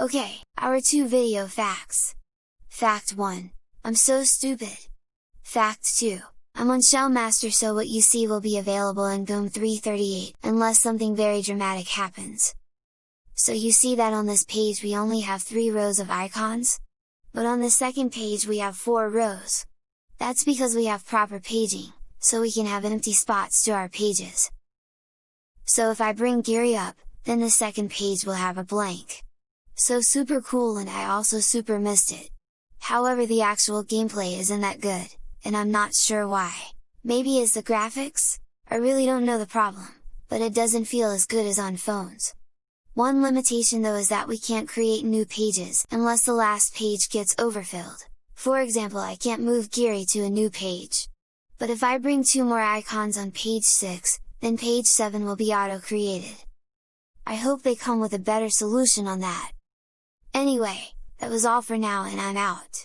Okay, our two video facts. Fact 1. I'm so stupid. Fact 2. I'm on Shell Master so what you see will be available in GNOME 338 unless something very dramatic happens. So you see that on this page we only have 3 rows of icons? But on the second page we have 4 rows. That's because we have proper paging, so we can have empty spots to our pages. So if I bring Geary up, then the second page will have a blank. So super cool and I also super missed it. However the actual gameplay isn't that good, and I'm not sure why. Maybe it's the graphics? I really don't know the problem, but it doesn't feel as good as on phones. One limitation though is that we can't create new pages unless the last page gets overfilled. For example I can't move Geary to a new page. But if I bring two more icons on page 6, then page 7 will be auto-created. I hope they come with a better solution on that. Anyway, that was all for now and I'm out!